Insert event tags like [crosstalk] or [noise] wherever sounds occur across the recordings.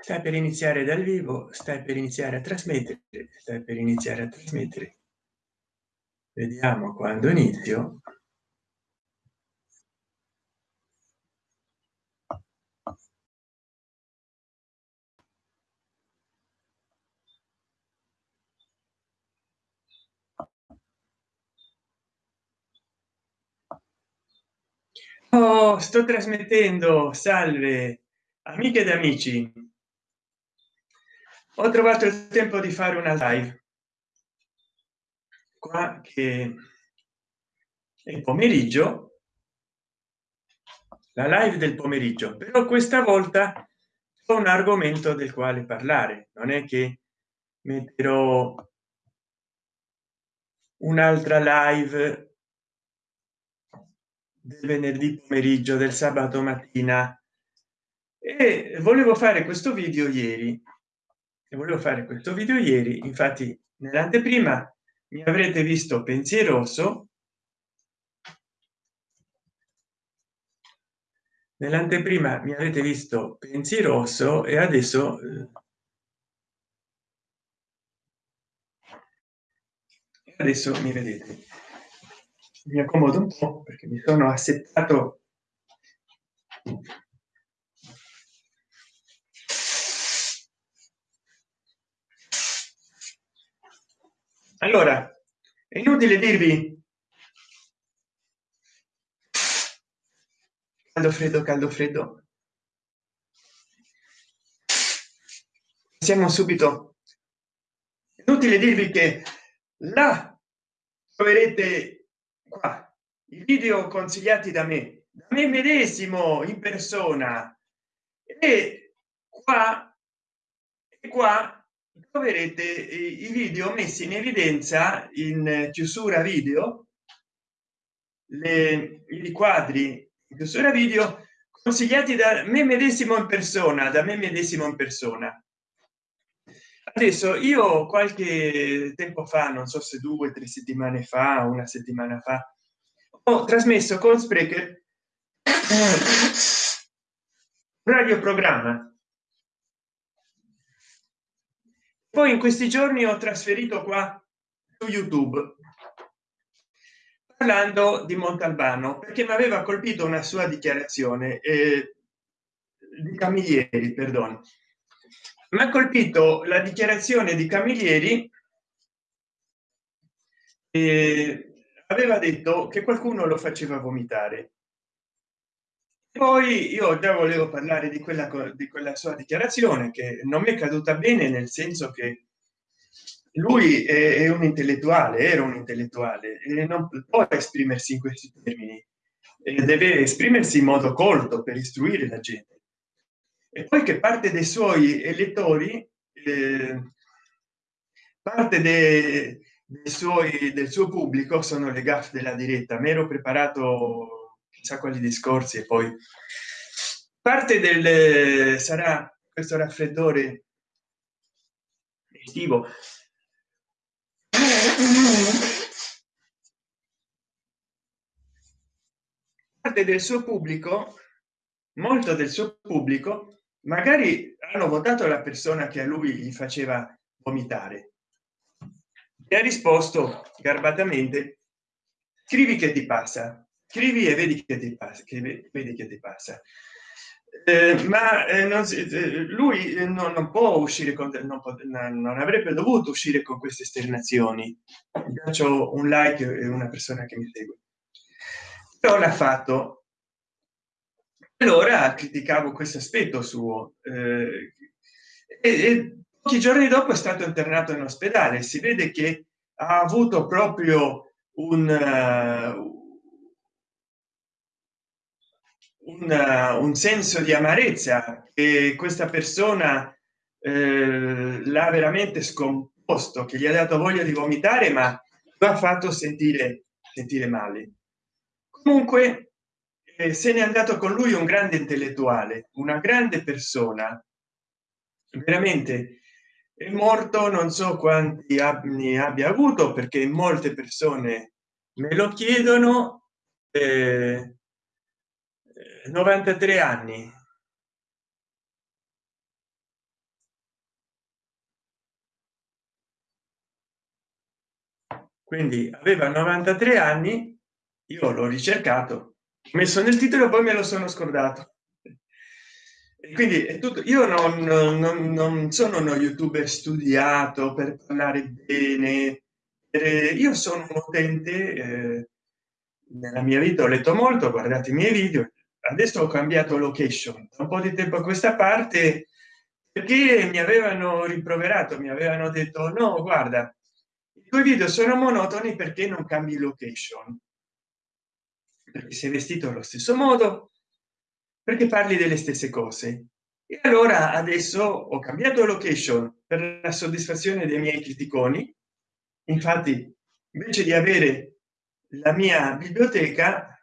stai per iniziare dal vivo stai per iniziare a trasmettere stai per iniziare a trasmettere. Vediamo quando inizio. Oh, sto trasmettendo salve amiche ed amici ho trovato il tempo di fare una live. Qua che è pomeriggio. La live del pomeriggio. Però questa volta ho un argomento del quale parlare. Non è che metterò un'altra live del venerdì pomeriggio del sabato mattina. E volevo fare questo video ieri e volevo fare questo video ieri infatti nell'anteprima mi avrete visto pensieroso. Nell'anteprima mi avete visto pensieroso e adesso eh, adesso mi vedete. Mi accomodo un po perché mi sono assettato allora è inutile dirvi caldo freddo caldo freddo. Siamo subito. Inutile dirvi che là troverete qua i video consigliati da me da me medesimo in persona. E qua e qua troverete i video messi in evidenza in chiusura video. Le, i quadri in chiusura video consigliati da me medesimo in persona da me medesimo in persona. Adesso io qualche tempo fa non so se due tre settimane fa una settimana fa ho trasmesso con sprecher [coughs] radioprogramma poi in questi giorni ho trasferito qua su youtube parlando di montalbano perché mi aveva colpito una sua dichiarazione eh, di camilleri perdono mi ha colpito la dichiarazione di camilleri eh, aveva detto che qualcuno lo faceva vomitare poi io già volevo parlare di quella di quella sua dichiarazione che non mi è caduta bene nel senso che lui è, un intellettuale era un intellettuale e non può esprimersi in questi termini e deve esprimersi in modo colto per istruire la gente. E poi che parte dei suoi elettori eh, parte dei, dei suoi del suo pubblico sono le gaffe della diretta. Mi ero preparato chissà quali discorsi e poi parte del sarà questo raffreddore estivo parte del suo pubblico molto del suo pubblico magari hanno votato la persona che a lui gli faceva vomitare. E ha risposto garbatamente scrivi che ti passa scrivi e vedi che ti passa che vedi che ti passa. Eh, ma eh, non eh, lui non, non, può uscire con non, non, avrebbe dovuto uscire con queste esternazioni. Faccio un like e una persona che mi segue. Però l'ha fatto. Allora criticavo questo aspetto suo eh, e, e pochi giorni dopo è stato internato in ospedale. Si vede che ha avuto proprio un uh, un, un senso di amarezza che questa persona eh, l'ha veramente scomposto che gli ha dato voglia di vomitare ma lo ha fatto sentire sentire male. Comunque eh, se n'è andato con lui un grande intellettuale una grande persona. Veramente è morto non so quanti anni abbia avuto perché molte persone me lo chiedono eh, 93 anni. Quindi aveva 93 anni io l'ho ricercato messo nel titolo poi me lo sono scordato. Quindi è tutto io non, non, non, sono uno youtuber studiato per parlare bene io sono un utente eh, nella mia vita ho letto molto guardate i miei video adesso ho cambiato location un po di tempo a questa parte perché mi avevano rimproverato mi avevano detto no guarda i tuoi video sono monotoni perché non cambi location? Perché sei vestito allo stesso modo perché parli delle stesse cose. E allora adesso ho cambiato location per la soddisfazione dei miei criticoni. Infatti invece di avere la mia biblioteca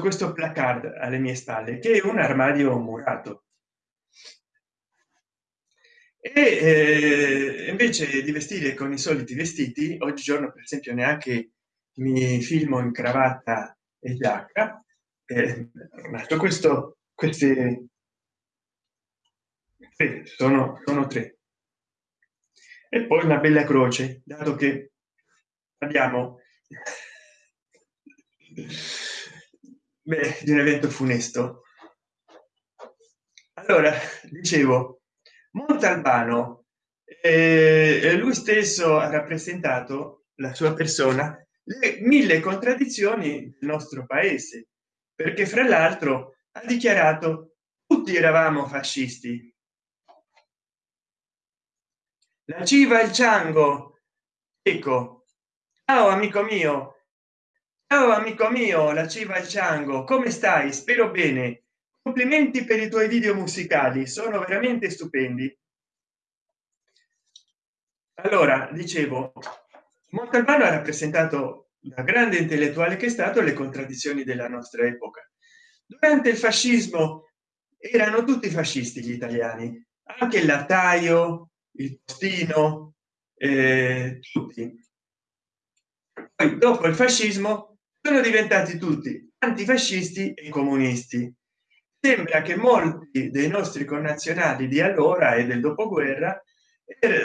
questo placard alle mie spalle che è un armadio murato. E eh, invece di vestire con i soliti vestiti oggigiorno per esempio neanche mi filmo in cravatta e giacca eh, questo queste tre, sono sono tre. E poi una bella croce dato che abbiamo Beh, di un evento funesto. Allora dicevo montalbano eh, lui stesso ha rappresentato la sua persona le mille contraddizioni del nostro paese perché fra l'altro ha dichiarato tutti eravamo fascisti la civa il ciango. Ecco ciao amico mio ciao amico mio la civa il ciango come stai? Spero bene. Complimenti per i tuoi video musicali sono veramente stupendi. Allora dicevo montalbano ha rappresentato da grande intellettuale che è stato le contraddizioni della nostra epoca. Durante il fascismo erano tutti fascisti gli italiani anche il lattaio il postino eh, tutti. Poi dopo il fascismo sono diventati tutti antifascisti e comunisti. Sembra che molti dei nostri connazionali di allora e del dopoguerra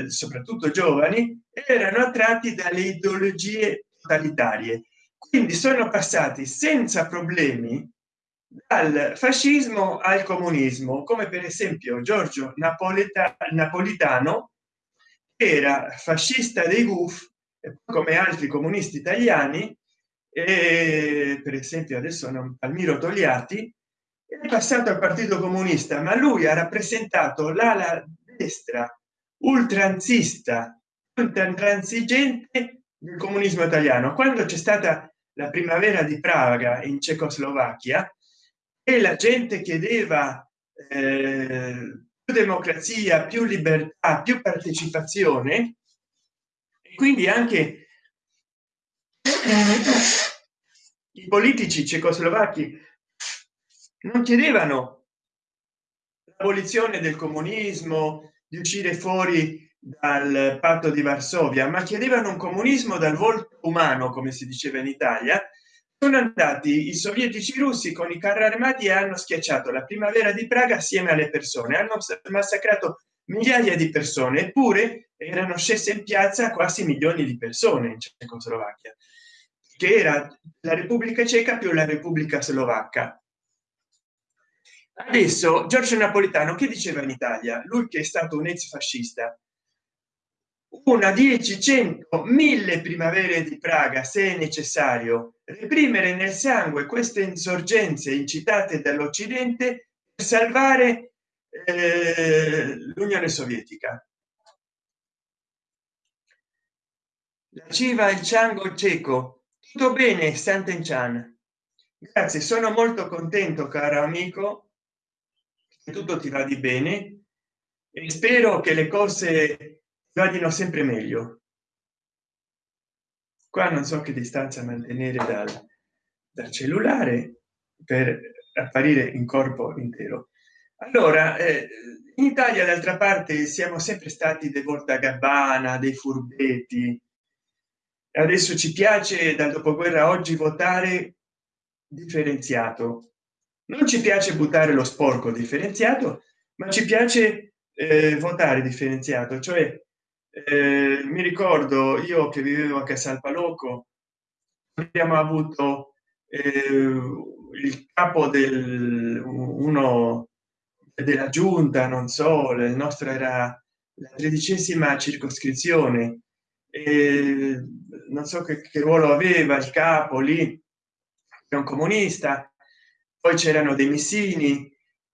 soprattutto giovani erano attratti dalle ideologie totalitarie. Quindi sono passati senza problemi dal fascismo al comunismo come per esempio giorgio napoletano napolitano era fascista dei guf come altri comunisti italiani e per esempio adesso non palmiro togliatti è passato al partito comunista ma lui ha rappresentato l'ala destra ultranzista intransigente del comunismo italiano. Quando c'è stata la primavera di praga in cecoslovacchia e la gente chiedeva eh, più democrazia più libertà più partecipazione quindi anche i politici cecoslovacchi non chiedevano l'abolizione del comunismo di uscire fuori dal patto di varsovia ma chiedevano un comunismo dal volto umano come si diceva in italia. Sono andati i sovietici russi con i carri armati e hanno schiacciato la primavera di praga assieme alle persone. Hanno massacrato migliaia di persone eppure erano scese in piazza quasi milioni di persone in cecoslovacchia che era la repubblica ceca più la repubblica slovacca. Adesso giorgio napolitano che diceva in italia? Lui che è stato un ex fascista una 10 100 1000 primavere di praga se è necessario reprimere nel sangue queste insorgenze incitate dall'occidente per salvare eh, l'unione sovietica. La civa il ciango cieco. Tutto bene Sant'Enchan grazie sono molto contento caro amico che tutto ti va di bene e spero che le cose vadino sempre meglio. Qua non so che distanza mantenere dal, dal cellulare per apparire in corpo intero allora eh, in italia d'altra parte siamo sempre stati dei volta gabbana dei furbetti. Adesso ci piace dal dopoguerra oggi votare differenziato. Non ci piace buttare lo sporco differenziato ma ci piace eh, votare differenziato. Cioè eh, mi ricordo io che vivevo a Casalpaloco abbiamo avuto eh, il capo del uno della giunta non so il nostro era la tredicesima circoscrizione. E non so che, che ruolo aveva il capo lì è un comunista poi c'erano dei missini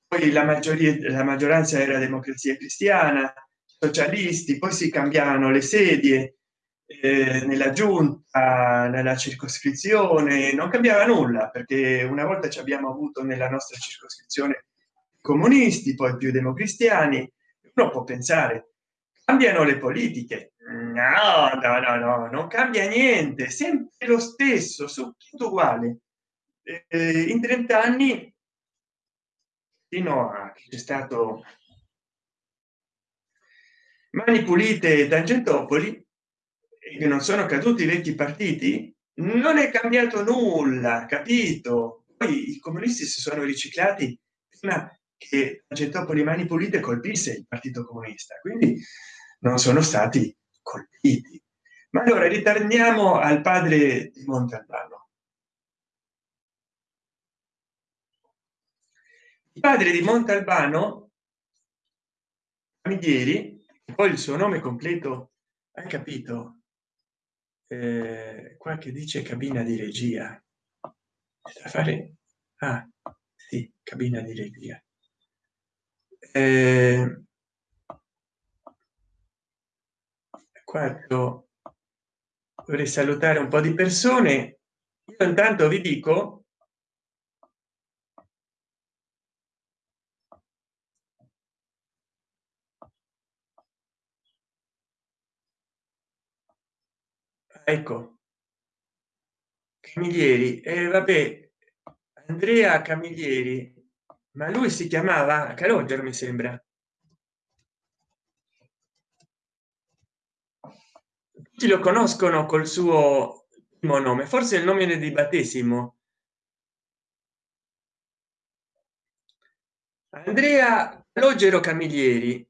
poi la maggioria la maggioranza era democrazia cristiana socialisti poi si cambiavano le sedie eh, nella giunta nella circoscrizione non cambiava nulla perché una volta ci abbiamo avuto nella nostra circoscrizione comunisti poi più democristiani. Uno può pensare cambiano le politiche. No no no no non cambia niente sempre lo stesso su tutto uguale eh, in 30 anni fino a che c'è stato mani pulite e tangentopoli che non sono caduti i vecchi partiti non è cambiato nulla capito? Poi i comunisti si sono riciclati prima che tangentopoli mani pulite colpisse il partito comunista. Quindi non sono stati colpiti. Ma allora ritorniamo al padre di montalbano. Il padre di montalbano Camilleri poi il suo nome completo hai capito eh, qua che dice cabina di regia. Da fare? Ah, sì, cabina di regia eh, quarto vorrei salutare un po di persone. Io intanto vi dico ecco. Camilleri. E eh, vabbè andrea camilleri ma lui si chiamava calogero mi sembra. Tutti lo conoscono col suo primo nome forse il nome di battesimo. Andrea calogero camilleri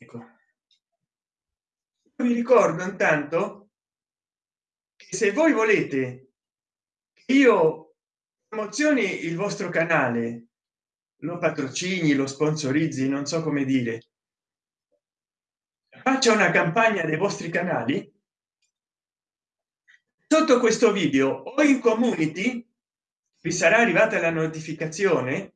ecco. Vi ricordo intanto che se voi volete che io promozioni il vostro canale lo patrocini lo sponsorizzi non so come dire. Faccia una campagna dei vostri canali. Sotto questo video o in community vi sarà arrivata la notificazione.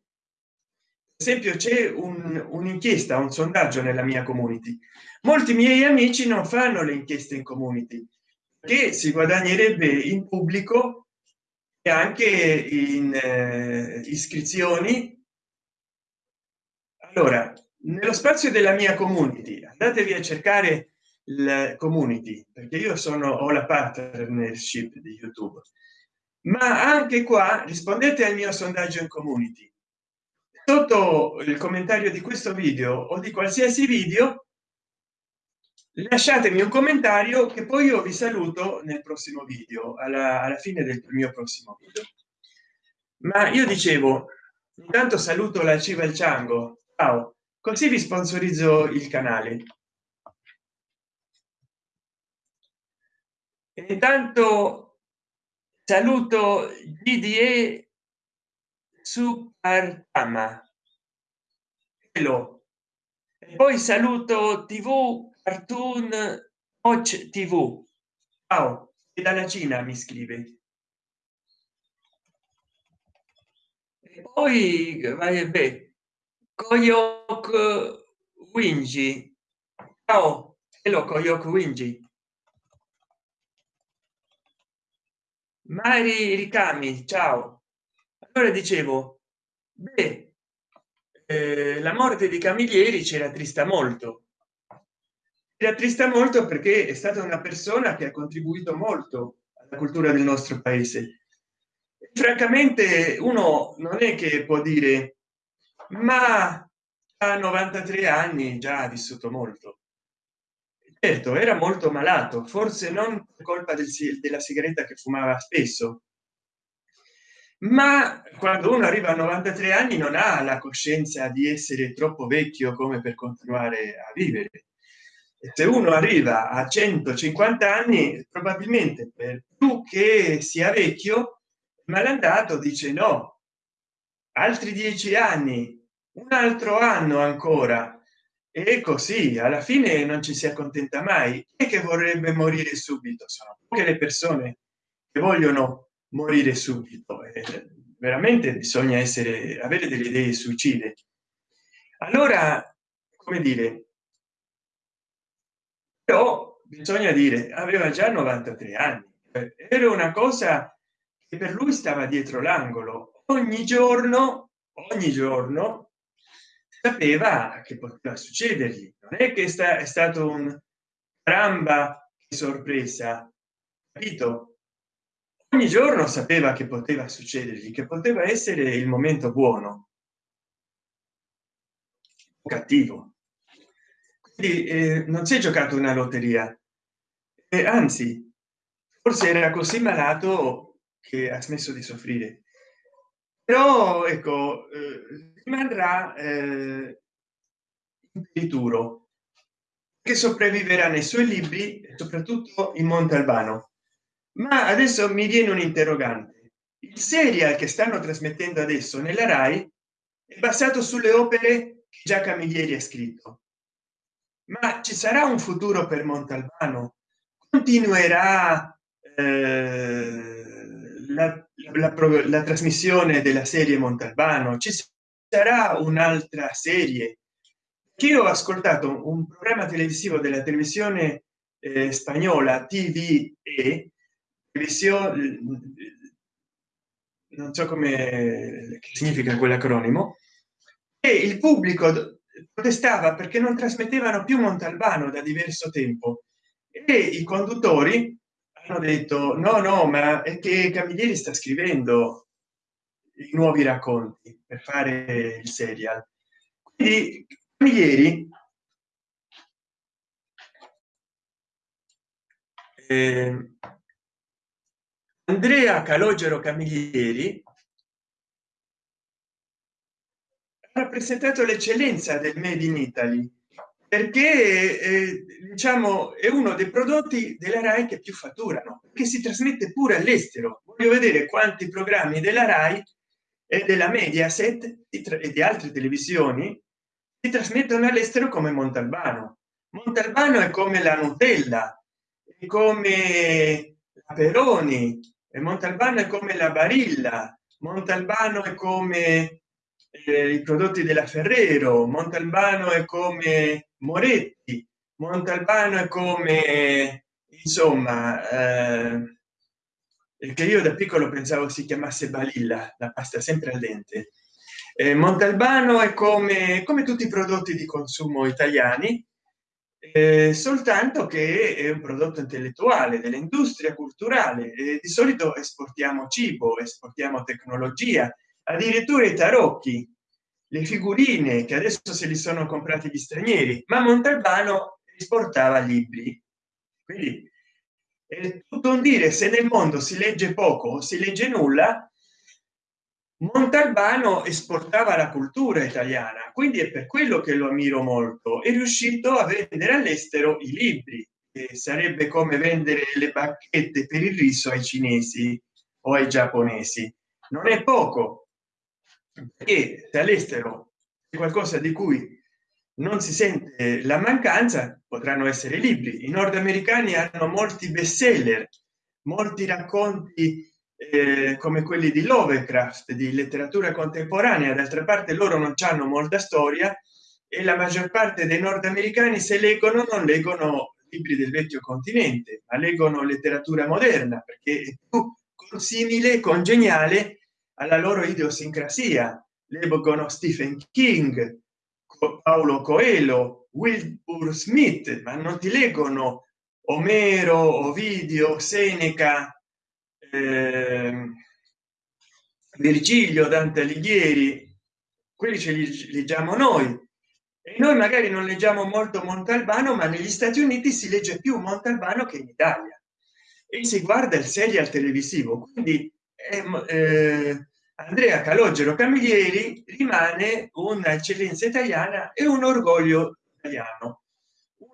Esempio c'è un'inchiesta un, un sondaggio nella mia community. Molti miei amici non fanno le inchieste in community che si guadagnerebbe in pubblico anche in eh, iscrizioni. Allora nello spazio della mia community andatevi a cercare il community perché io sono ho la partnership di youtube. Ma anche qua rispondete al mio sondaggio in community. Sotto il commentario di questo video o di qualsiasi video lasciatemi un commentario che poi io vi saluto nel prossimo video alla, alla fine del mio prossimo video ma io dicevo intanto saluto la civa il ciango ciao così vi sponsorizzo il canale intanto saluto gde Supertama. Hello. E poi saluto TV Cartoon Watch TV. Ciao, e dalla Cina mi scrive. E poi vai beh, Koyok Winji. Ciao, hello Koyok Winji. Mari Ricami, ciao allora dicevo beh, eh, la morte di camilleri ci rattrista molto rattrista molto perché è stata una persona che ha contribuito molto alla cultura del nostro paese. Francamente uno non è che può dire ma a 93 anni già ha vissuto molto certo era molto malato forse non per colpa del, della sigaretta che fumava spesso ma quando uno arriva a 93 anni non ha la coscienza di essere troppo vecchio come per continuare a vivere se uno arriva a 150 anni probabilmente per più che sia vecchio malandato dice no. Altri dieci anni un altro anno ancora. E così alla fine non ci si accontenta mai. E che vorrebbe morire subito? Sono poche le persone che vogliono morire subito. Eh, veramente bisogna essere avere delle idee suicide allora come dire però bisogna dire aveva già 93 anni. Era una cosa che per lui stava dietro l'angolo. Ogni giorno ogni giorno sapeva che poteva succedergli. Non è che sta è stato un tramba sorpresa capito? Ogni giorno sapeva che poteva succedergli che poteva essere il momento buono. Cattivo quindi eh, non si è giocato una lotteria. E anzi forse era così malato che ha smesso di soffrire. Però ecco eh, rimarrà eh, impedituro che sopravviverà nei suoi libri soprattutto in montalbano. Ma adesso mi viene un interrogante. Il serial che stanno trasmettendo adesso nella rai è basato sulle opere che già camilleri ha scritto ma ci sarà un futuro per montalbano? Continuerà eh, la, la, la, la, trasmissione della serie montalbano? Ci sarà un'altra serie? Che io ho ascoltato un programma televisivo della televisione eh, spagnola tv e televisione non so come significa quell'acronimo e il pubblico protestava perché non trasmettevano più montalbano da diverso tempo. E i conduttori hanno detto no no ma è che camilleri sta scrivendo i nuovi racconti per fare il serial. Quindi camilleri eh, andrea calogero camilleri ha rappresentato l'eccellenza del made in italy perché eh, diciamo è uno dei prodotti della rai che più fatturano che si trasmette pure all'estero. Voglio vedere quanti programmi della rai e della mediaset e di altre televisioni si trasmettono all'estero come montalbano. Montalbano è come la nutella è come la peroni e montalbano è come la barilla montalbano è come eh, i prodotti della ferrero montalbano è come moretti montalbano è come insomma eh, che io da piccolo pensavo si chiamasse balilla la pasta sempre al dente. Eh, montalbano è come come tutti i prodotti di consumo italiani eh, soltanto che è un prodotto intellettuale dell'industria culturale e di solito esportiamo cibo esportiamo tecnologia addirittura i tarocchi le figurine che adesso se li sono comprati gli stranieri. Ma montalbano esportava libri. Quindi è tutto un dire se nel mondo si legge poco si legge nulla montalbano esportava la cultura italiana. Quindi è per quello che lo ammiro molto. È riuscito a vendere all'estero i libri e sarebbe come vendere le bacchette per il riso ai cinesi o ai giapponesi. Non è poco che se all'estero è qualcosa di cui non si sente la mancanza potranno essere libri. I nordamericani hanno molti best seller molti racconti eh, come quelli di lovecraft di letteratura contemporanea. D'altra parte loro non hanno molta storia e la maggior parte dei nordamericani se leggono non leggono libri del vecchio continente ma leggono letteratura moderna perché è più simile congeniale alla loro idiosincrasia leggono stephen king paolo coelho wilbur smith ma non ti leggono omero ovidio seneca eh, virgilio dante alighieri quelli ce li leggiamo noi. E noi magari non leggiamo molto montalbano ma negli stati uniti si legge più montalbano che in italia. E si guarda il serial televisivo quindi eh, eh, andrea calogero camilleri rimane un'eccellenza italiana e un orgoglio italiano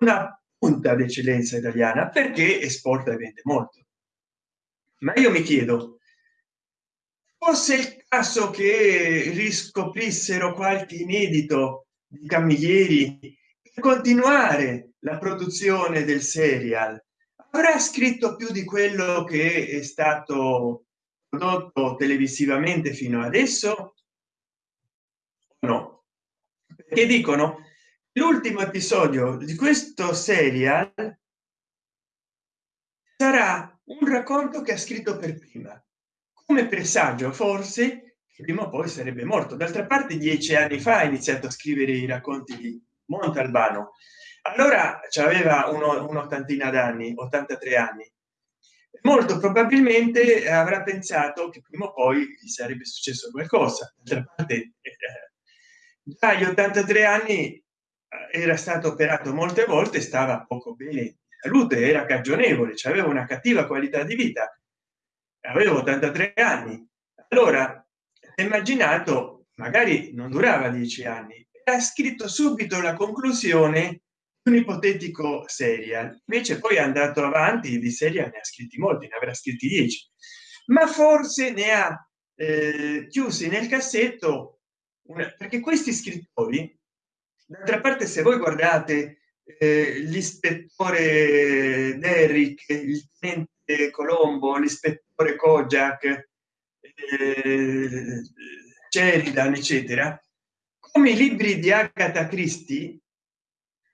una punta d'eccellenza italiana perché esporta e vende molto. Ma io mi chiedo fosse il caso che riscoprissero qualche inedito di camilleri per continuare la produzione del serial avrà scritto più di quello che è stato prodotto televisivamente fino adesso? No. Perché dicono l'ultimo episodio di questo serial sarà un racconto che ha scritto per prima come presagio forse prima o poi sarebbe morto. D'altra parte dieci anni fa ha iniziato a scrivere i racconti di montalbano. Allora aveva un'ottantina d'anni 83 anni molto probabilmente avrà pensato che prima o poi gli sarebbe successo qualcosa. D'altra parte eh, agli 83 anni eh, era stato operato molte volte stava poco bene. Salute era cagionevole aveva una cattiva qualità di vita. Avevo 83 anni. Allora immaginato magari non durava dieci anni ha scritto subito la conclusione un ipotetico serial invece poi è andato avanti di serie ne ha scritti molti ne avrà scritti 10 ma forse ne ha eh, chiusi nel cassetto una, perché questi scrittori d'altra parte se voi guardate eh, l'ispettore Derrick il tenente Colombo l'ispettore Kojak eh, Sheridan eccetera come i libri di Agatha Christie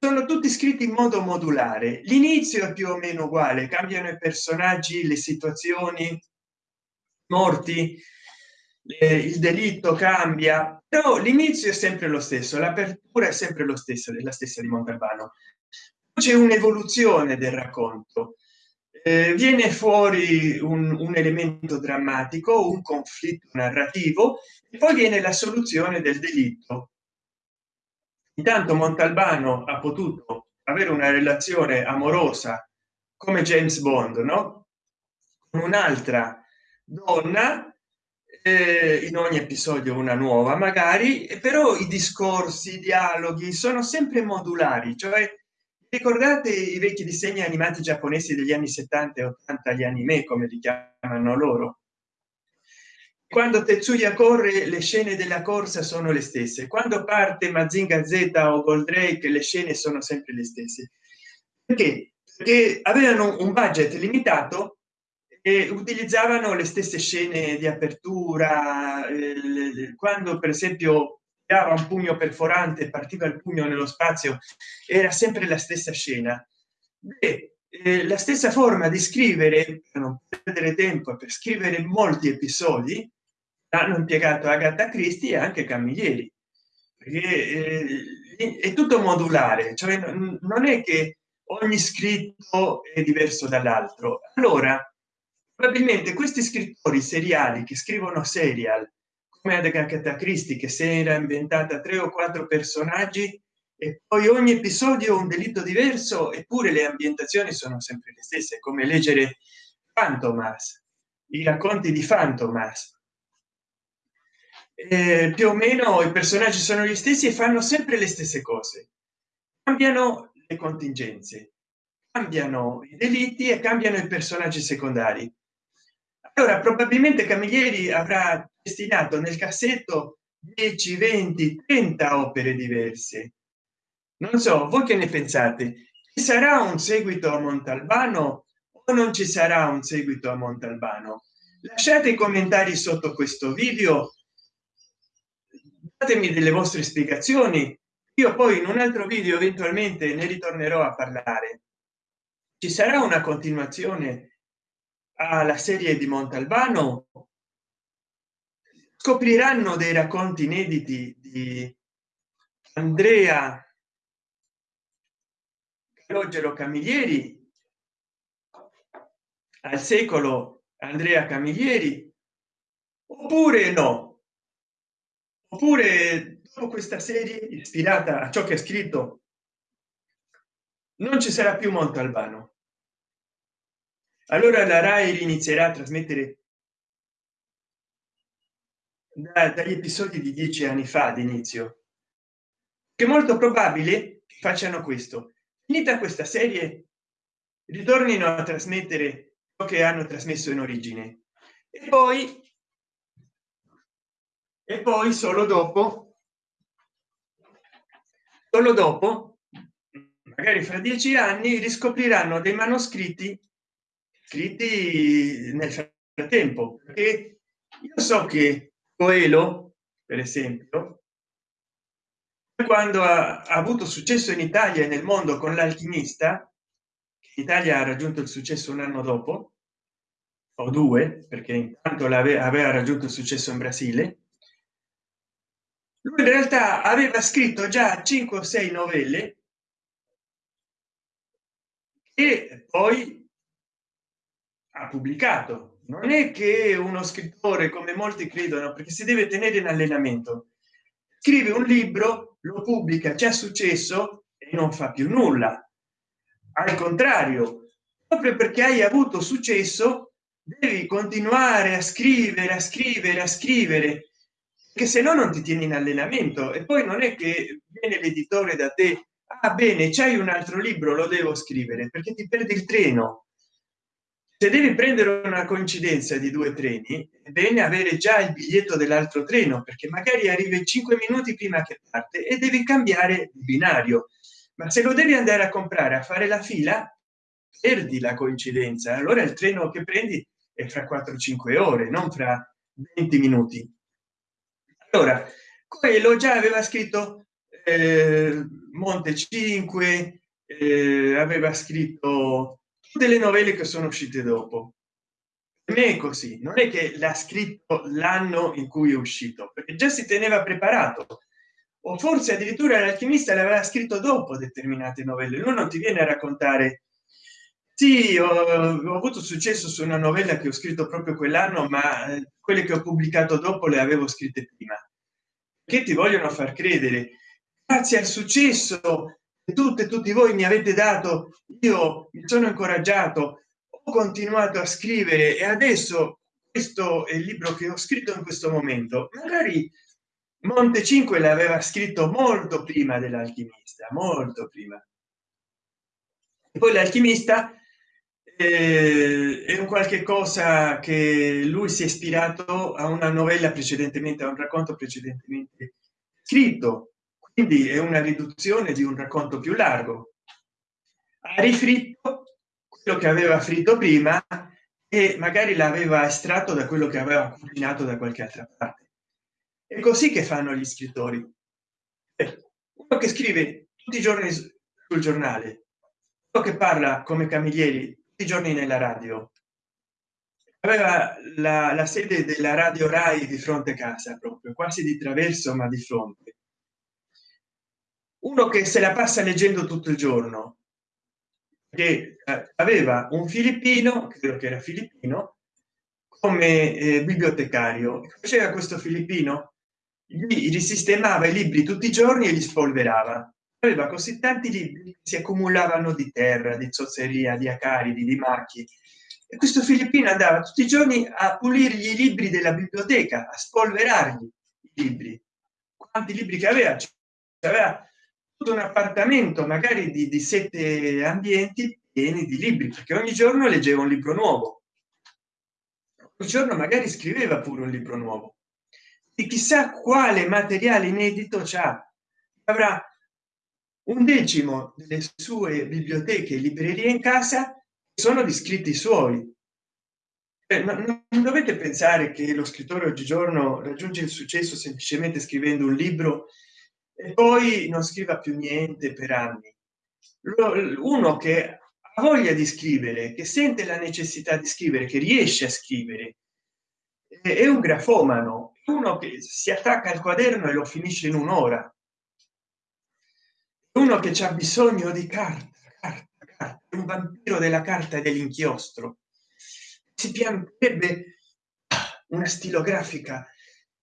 sono tutti scritti in modo modulare. L'inizio è più o meno uguale cambiano i personaggi le situazioni morti eh, il delitto cambia però l'inizio è sempre lo stesso l'apertura è sempre lo stesso della stessa di montalbano c'è un'evoluzione del racconto. Eh, viene fuori un, un, elemento drammatico un conflitto narrativo e poi viene la soluzione del delitto intanto montalbano ha potuto avere una relazione amorosa come james bond no? Con un'altra donna eh, in ogni episodio una nuova magari però i discorsi i dialoghi sono sempre modulari cioè ricordate i vecchi disegni animati giapponesi degli anni 70 e 80 gli anime come li chiamano loro quando tetsuya corre le scene della corsa sono le stesse. Quando parte mazinga z o goldrake le scene sono sempre le stesse. Perché? Perché avevano un budget limitato e utilizzavano le stesse scene di apertura eh, quando per esempio dava un pugno perforante partiva il pugno nello spazio era sempre la stessa scena. Beh, eh, la stessa forma di scrivere per non perdere tempo per scrivere molti episodi hanno impiegato Agatha Christie e anche Camilleri. Perché eh, è tutto modulare cioè non è che ogni scritto è diverso dall'altro. Allora probabilmente questi scrittori seriali che scrivono serial come Agatha Christie che si era inventata tre o quattro personaggi e poi ogni episodio un delitto diverso eppure le ambientazioni sono sempre le stesse come leggere Fantomas i racconti di Fantomas eh, più o meno i personaggi sono gli stessi e fanno sempre le stesse cose. Cambiano le contingenze cambiano i delitti e cambiano i personaggi secondari. Allora probabilmente camilleri avrà destinato nel cassetto 10 20 30 opere diverse. Non so voi che ne pensate? Ci sarà un seguito a montalbano o non ci sarà un seguito a montalbano? Lasciate i commentari sotto questo video datemi delle vostre spiegazioni. Io poi in un altro video eventualmente ne ritornerò a parlare. Ci sarà una continuazione alla serie di montalbano? Scopriranno dei racconti inediti di andrea calogero camilleri al secolo andrea camilleri oppure no oppure dopo questa serie ispirata a ciò che ha scritto non ci sarà più montalbano allora la rai inizierà a trasmettere da, dagli episodi di dieci anni fa d'inizio che molto probabile facciano questo. Finita questa serie ritornino a trasmettere ciò che hanno trasmesso in origine. E poi e poi solo dopo solo dopo magari fra dieci anni riscopriranno dei manoscritti scritti nel frattempo perché io so che coelho per esempio quando ha, ha avuto successo in italia e nel mondo con l'alchimista italia ha raggiunto il successo un anno dopo o due perché intanto aveva raggiunto il successo in brasile in realtà aveva scritto già 5 o 6 novelle e poi ha pubblicato. Non è che uno scrittore come molti credono perché si deve tenere in allenamento. Scrive un libro lo pubblica c'è successo e non fa più nulla. Al contrario proprio perché hai avuto successo devi continuare a scrivere a scrivere a scrivere che se no non ti tieni in allenamento. E poi non è che viene l'editore da te ah bene c'hai un altro libro lo devo scrivere perché ti perdi il treno. Se devi prendere una coincidenza di due treni è bene avere già il biglietto dell'altro treno perché magari arrivi cinque minuti prima che parte e devi cambiare il binario. Ma se lo devi andare a comprare a fare la fila perdi la coincidenza. Allora il treno che prendi è fra 4 5 ore non fra 20 minuti allora quello già aveva scritto eh, monte 5 eh, aveva scritto delle novelle che sono uscite dopo. Non è così non è che l'ha scritto l'anno in cui è uscito perché già si teneva preparato. O forse addirittura l'alchimista l'aveva scritto dopo determinate novelle lui non ti viene a raccontare sì ho, ho, avuto successo su una novella che ho scritto proprio quell'anno ma eh, quelle che ho pubblicato dopo le avevo scritte prima. Che ti vogliono far credere? Grazie al successo tutte tutti voi mi avete dato io mi sono incoraggiato ho continuato a scrivere e adesso questo è il libro che ho scritto in questo momento. Magari monte 5 l'aveva scritto molto prima dell'alchimista molto prima. E poi l'alchimista eh, è un qualche cosa che lui si è ispirato a una novella precedentemente a un racconto precedentemente scritto. Quindi è una riduzione di un racconto più largo. Ha rifritto quello che aveva fritto prima e magari l'aveva estratto da quello che aveva cucinato da qualche altra parte. È così che fanno gli scrittori. Uno che scrive tutti i giorni sul giornale uno che parla come camilleri tutti i giorni nella radio. Aveva la, la sede della radio rai di fronte casa proprio quasi di traverso ma di fronte. Uno che se la passa leggendo tutto il giorno che eh, aveva un filippino credo che era filippino come eh, bibliotecario. Faceva questo filippino? Gli risistemava i libri tutti i giorni e li spolverava aveva così tanti libri che si accumulavano di terra di zozzeria di acaridi di macchie e questo filippino andava tutti i giorni a pulirgli i libri della biblioteca a spolverargli i libri. Quanti libri che aveva? Aveva tutto un appartamento magari di, di sette ambienti pieni di libri perché ogni giorno leggeva un libro nuovo. Ogni giorno magari scriveva pure un libro nuovo. E chissà quale materiale inedito c'ha. Avrà un decimo delle sue biblioteche e librerie in casa sono di scritti suoi. Eh, non dovete pensare che lo scrittore oggigiorno raggiunge il successo semplicemente scrivendo un libro e poi non scriva più niente per anni. Uno che ha voglia di scrivere che sente la necessità di scrivere che riesce a scrivere è un grafomano. Uno che si attacca al quaderno e lo finisce in un'ora uno che c'ha bisogno di carta, carta, carta un vampiro della carta dell'inchiostro. Si pianterebbe una stilografica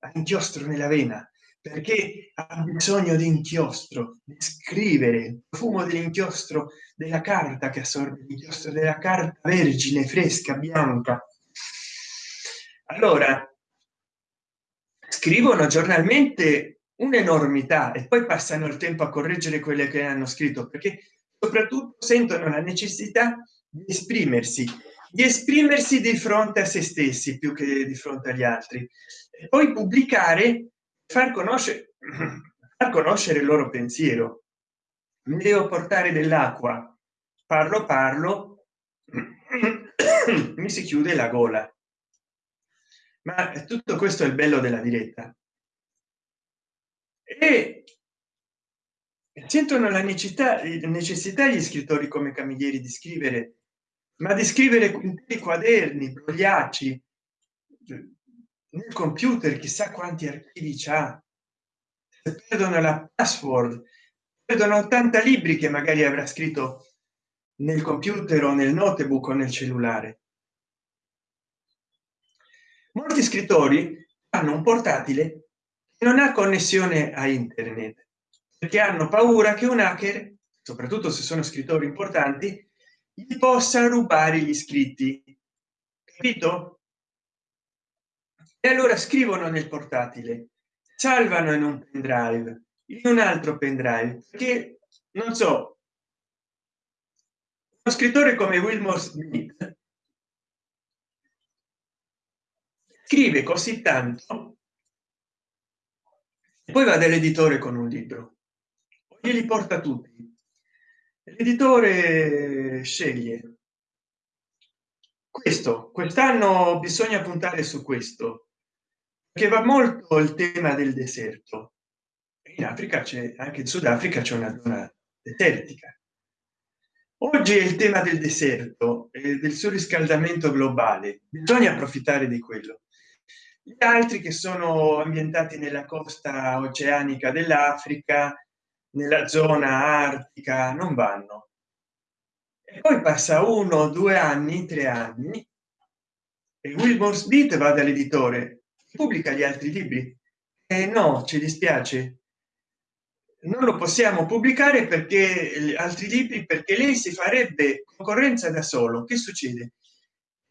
a inchiostro nella vena perché ha bisogno di inchiostro di scrivere il profumo dell'inchiostro della carta che assorbe l'inchiostro della carta vergine fresca bianca. Allora scrivono giornalmente un'enormità e poi passano il tempo a correggere quelle che hanno scritto perché soprattutto sentono la necessità di esprimersi di esprimersi di fronte a se stessi più che di fronte agli altri. E poi pubblicare far conoscere [clears throat] far conoscere il loro pensiero. Mi devo portare dell'acqua. Parlo parlo [clears throat] mi si chiude la gola. Ma tutto questo è il bello della diretta e sentono la necessità necessità gli scrittori come camilleri di scrivere ma di scrivere interi quaderni brogliacci nel computer chissà quanti archivi c'ha. Perdono la password perdono 80 libri che magari avrà scritto nel computer o nel notebook o nel cellulare. Molti scrittori hanno un portatile non ha connessione a internet perché hanno paura che un hacker soprattutto se sono scrittori importanti gli possa rubare gli iscritti capito? E allora scrivono nel portatile salvano in un pendrive in un altro pendrive che non so uno scrittore come wilmore smith scrive così tanto poi va dall'editore con un libro. Glieli porta tutti. L'editore sceglie. Questo. Quest'anno bisogna puntare su questo che va molto il tema del deserto. In africa c'è anche in sudafrica c'è una zona desertica. Oggi è il tema del deserto e del surriscaldamento globale. Bisogna approfittare di quello gli altri che sono ambientati nella costa oceanica dell'africa nella zona artica non vanno. E poi passa uno due anni tre anni e wilmore smith va dall'editore pubblica gli altri libri. E eh, no ci dispiace. Non lo possiamo pubblicare perché altri libri perché lei si farebbe concorrenza da solo. Che succede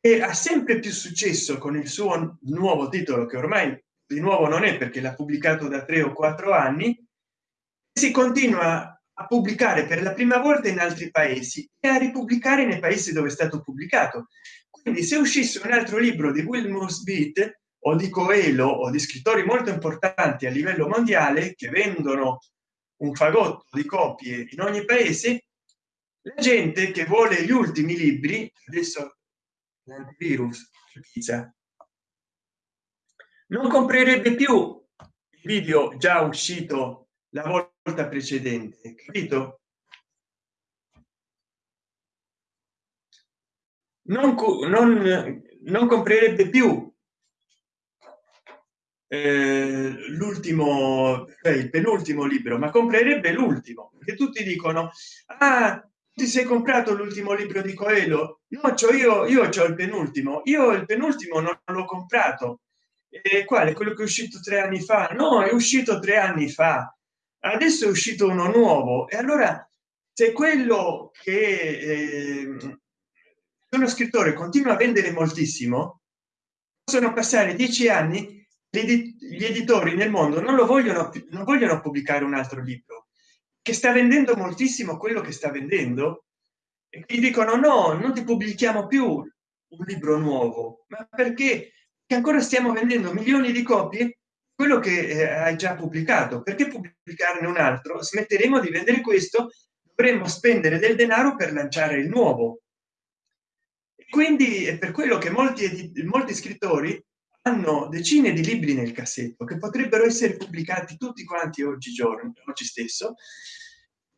e ha sempre più successo con il suo nuovo titolo che ormai di nuovo non è perché l'ha pubblicato da tre o quattro anni si continua a pubblicare per la prima volta in altri paesi e a ripubblicare nei paesi dove è stato pubblicato. Quindi se uscisse un altro libro di wilmore smith o di coelho o di scrittori molto importanti a livello mondiale che vendono un fagotto di copie in ogni paese la gente che vuole gli ultimi libri adesso l'antivirus pizza non comprerebbe più il video già uscito la volta precedente capito? Non, non, non comprerebbe più eh, l'ultimo il penultimo libro ma comprerebbe l'ultimo perché tutti dicono ah ti sei comprato l'ultimo libro di coelho? No cioè io io ho il penultimo. Io il penultimo non l'ho comprato. E quale? Quello che è uscito tre anni fa? No è uscito tre anni fa. Adesso è uscito uno nuovo. E allora se quello che eh, uno scrittore continua a vendere moltissimo possono passare dieci anni gli editori nel mondo non lo vogliono non vogliono pubblicare un altro libro che sta vendendo moltissimo quello che sta vendendo e gli dicono no non ti pubblichiamo più un libro nuovo. Ma perché? Che ancora stiamo vendendo milioni di copie quello che eh, hai già pubblicato. Perché pubblicarne un altro? Smetteremo di vendere questo dovremmo spendere del denaro per lanciare il nuovo. Quindi è per quello che molti molti scrittori hanno decine di libri nel cassetto che potrebbero essere pubblicati tutti quanti oggi giorno oggi stesso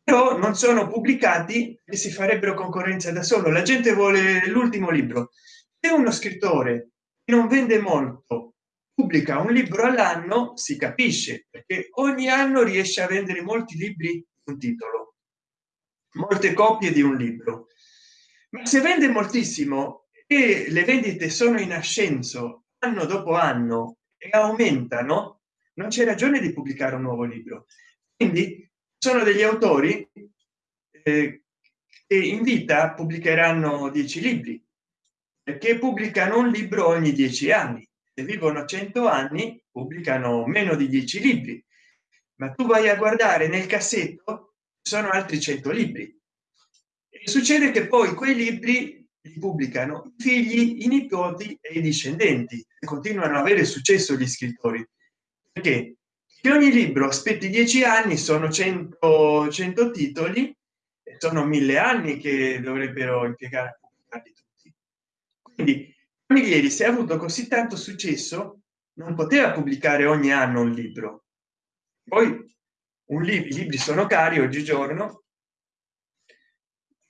però non sono pubblicati e si farebbero concorrenza da solo. La gente vuole l'ultimo libro. Se uno scrittore non vende molto pubblica un libro all'anno si capisce perché ogni anno riesce a vendere molti libri un titolo molte copie di un libro. Ma se vende moltissimo e le vendite sono in ascenso anno dopo anno e aumentano non c'è ragione di pubblicare un nuovo libro. Quindi sono degli autori eh, che in vita pubblicheranno dieci libri perché pubblicano un libro ogni dieci anni. Se vivono 100 anni pubblicano meno di 10 libri. Ma tu vai a guardare nel cassetto sono altri 100 libri. E succede che poi quei libri li pubblicano i figli i nipoti e i discendenti e continuano a avere successo gli scrittori. Perché che ogni libro aspetti dieci anni sono 100 100 titoli e sono mille anni che dovrebbero impiegare a pubblicarli tutti. Quindi Camilleri se ha avuto così tanto successo non poteva pubblicare ogni anno un libro. Poi un libro i libri sono cari oggigiorno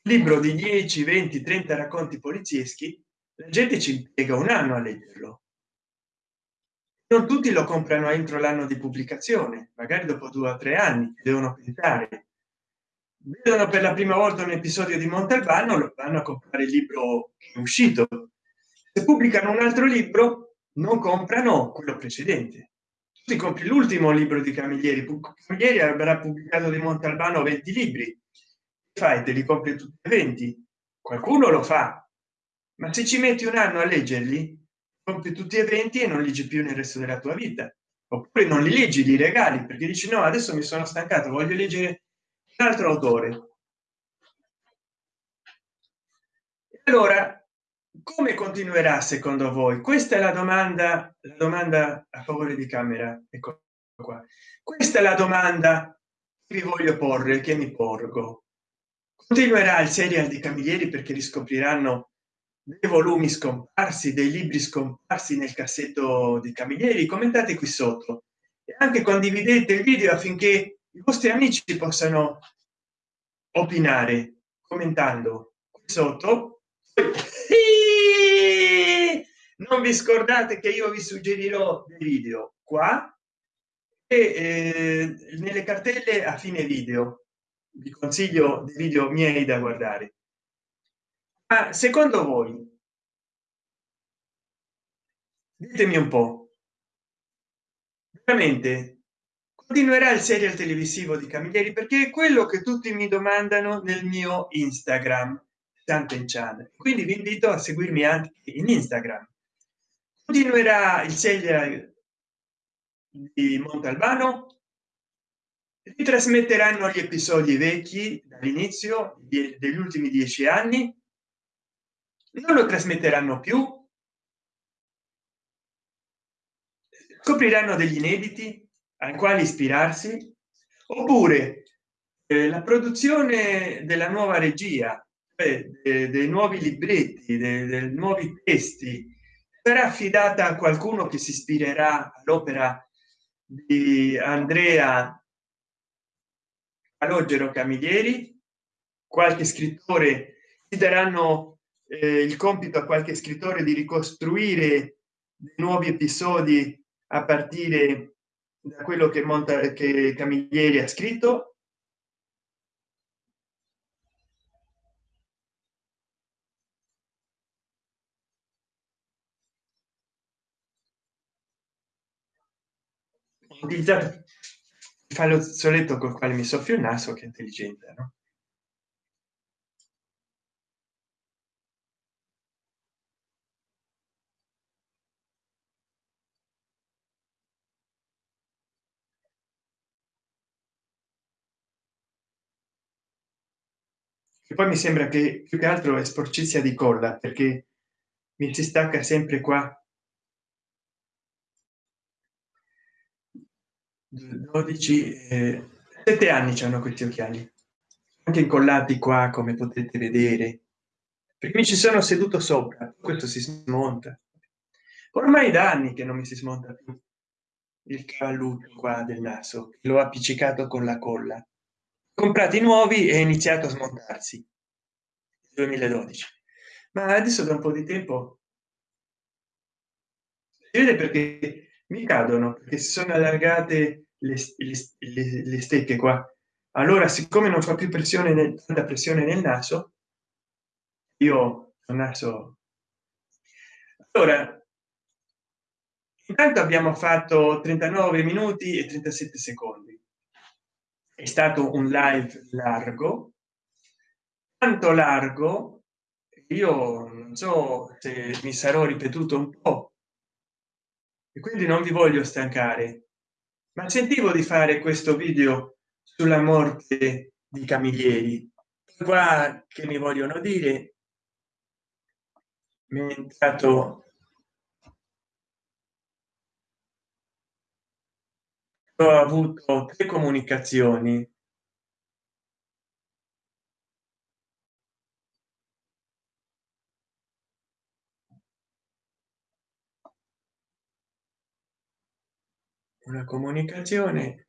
libro di 10 20 30 racconti polizieschi la gente ci impiega un anno a leggerlo. Non tutti lo comprano entro l'anno di pubblicazione magari dopo due o tre anni devono pensare. Vedono per la prima volta un episodio di montalbano lo vanno a comprare il libro che è uscito. Se pubblicano un altro libro non comprano quello precedente. Si compri l'ultimo libro di camilleri camilleri avrà pubblicato di montalbano 20 libri fai te li compri tutti 20 qualcuno lo fa. Ma se ci metti un anno a leggerli compri tutti eventi e non leggi più nel resto della tua vita. Oppure non li leggi li regali perché dici no adesso mi sono stancato voglio leggere un altro autore. Allora come continuerà secondo voi? Questa è la domanda la domanda a favore di camera. Ecco qua. Questa è la domanda che vi voglio porre che mi porgo continuerà il serial di camilleri perché riscopriranno dei volumi scomparsi dei libri scomparsi nel cassetto di camilleri. Commentate qui sotto. E anche condividete il video affinché i vostri amici possano opinare commentando qui sotto. Non vi scordate che io vi suggerirò dei video qua e eh, nelle cartelle a fine video vi consiglio dei video miei da guardare. Ma secondo voi ditemi un po veramente continuerà il serial televisivo di camilleri? Perché è quello che tutti mi domandano nel mio instagram tante chan quindi vi invito a seguirmi anche in instagram. Continuerà il serial di montalbano ritrasmetteranno gli episodi vecchi dall'inizio degli ultimi dieci anni. Non lo trasmetteranno più. Scopriranno degli inediti ai quali ispirarsi. Oppure eh, la produzione della nuova regia eh, dei nuovi libretti dei, dei nuovi testi sarà affidata a qualcuno che si ispirerà all'opera di andrea calogero camilleri qualche scrittore ti daranno eh, il compito a qualche scrittore di ricostruire nuovi episodi a partire da quello che monta che camilleri ha scritto. Utilizzato fa lo soletto col quale mi soffio il naso che intelligente no? e poi mi sembra che più che altro è sporcizia di colla perché mi si stacca sempre qua 12 eh, 7 anni hanno questi occhiali anche incollati qua come potete vedere. Perché mi ci sono seduto sopra questo si smonta. Ormai da anni che non mi si smonta più il cavalluccio qua del naso l'ho appiccicato con la colla. Comprati nuovi e iniziato a smontarsi. 2012 ma adesso da un po di tempo si vede perché mi cadono perché si sono allargate le, le, stecche qua. Allora siccome non fa più pressione nel, tanta pressione nel naso io il naso. Allora intanto abbiamo fatto 39 minuti e 37 secondi. È stato un live largo. Tanto largo io non so se mi sarò ripetuto un po e quindi non vi voglio stancare ma sentivo di fare questo video sulla morte di camilleri. Qua che mi vogliono dire mi è entrato ho avuto tre comunicazioni una comunicazione.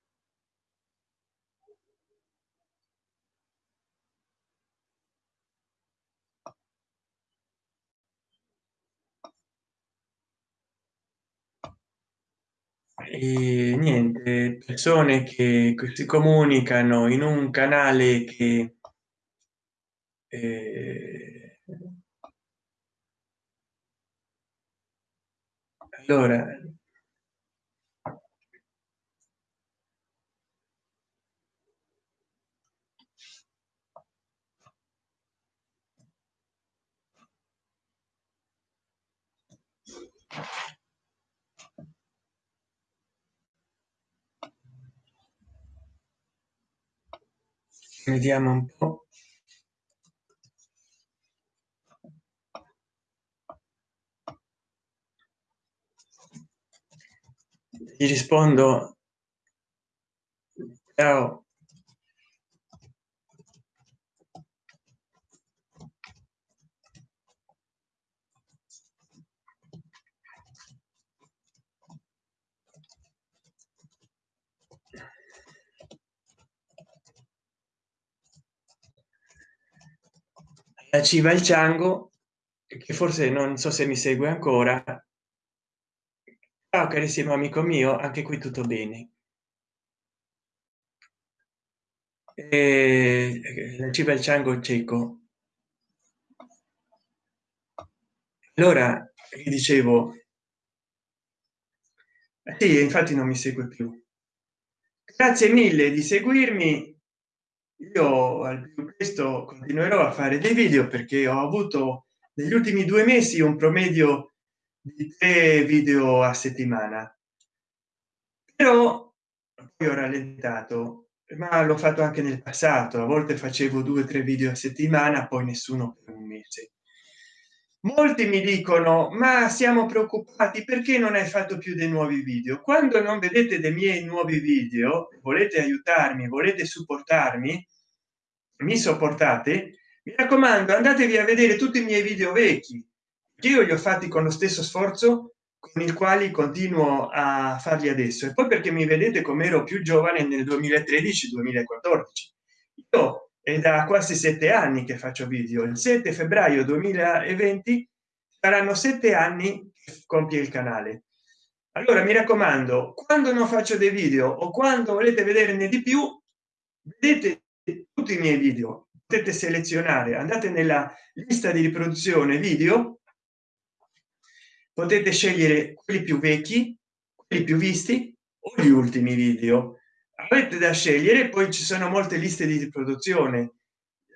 E niente persone che si comunicano in un canale che eh, allora vediamo un po. Gli rispondo ciao la civa il ciango che forse non so se mi segue ancora. Ciao carissimo amico mio anche qui tutto bene. E la civa il ciango cieco. Allora dicevo? Sì, infatti non mi segue più. Grazie mille di seguirmi io al più presto continuerò a fare dei video perché ho avuto negli ultimi due mesi un promedio di tre video a settimana. Però poi ho rallentato ma l'ho fatto anche nel passato. A volte facevo due o tre video a settimana poi nessuno per un mese molti mi dicono ma siamo preoccupati perché non hai fatto più dei nuovi video? Quando non vedete dei miei nuovi video volete aiutarmi volete supportarmi mi sopportate mi raccomando andatevi a vedere tutti i miei video vecchi che io li ho fatti con lo stesso sforzo con il quali continuo a farli adesso. E poi perché mi vedete come ero più giovane nel 2013 2014 io è da quasi sette anni che faccio video. Il 7 febbraio 2020 saranno sette anni che compie il canale. Allora mi raccomando quando non faccio dei video o quando volete vederne di più vedete tutti i miei video. Potete selezionare andate nella lista di riproduzione video. Potete scegliere quelli più vecchi quelli più visti o gli ultimi video avete da scegliere poi ci sono molte liste di riproduzione.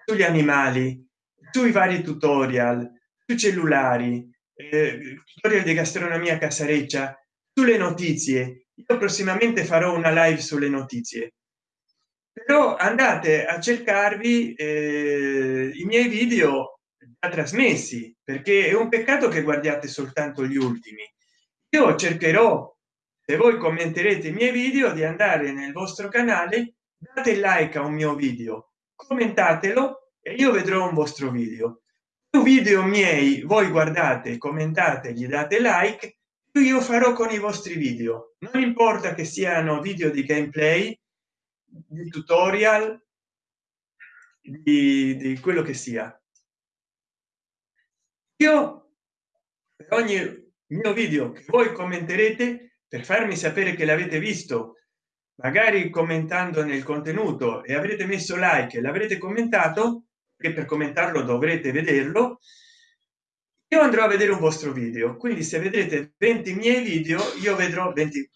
Sugli animali sui vari tutorial sui cellulari eh, tutorial di gastronomia casareccia sulle notizie. Io prossimamente farò una live sulle notizie. Però andate a cercarvi eh, i miei video già trasmessi perché è un peccato che guardiate soltanto gli ultimi. Io cercherò se voi commenterete i miei video di andare nel vostro canale date like a un mio video commentatelo e io vedrò un vostro video. Più video miei voi guardate commentate gli date like io farò con i vostri video. Non importa che siano video di gameplay di tutorial di, di quello che sia. Io per ogni mio video che voi commenterete per farmi sapere che l'avete visto magari commentando nel contenuto e avrete messo like l'avrete commentato che per commentarlo dovrete vederlo io andrò a vedere un vostro video. Quindi se vedrete 20 miei video io vedrò 20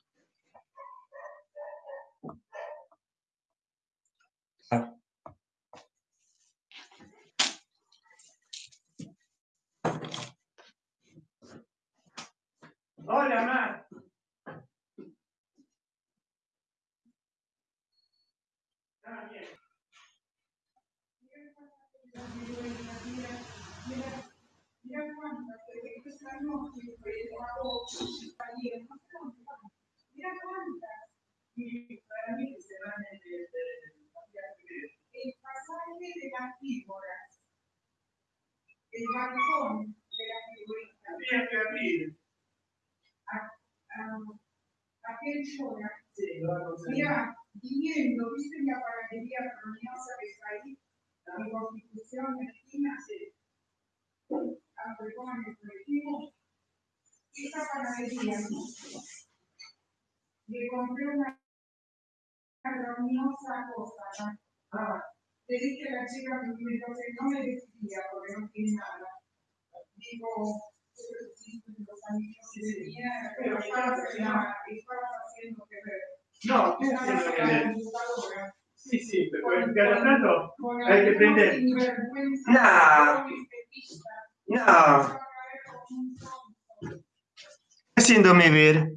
Sí, sí, pero cada tanto hay que prender. No. No. Haciéndome ver.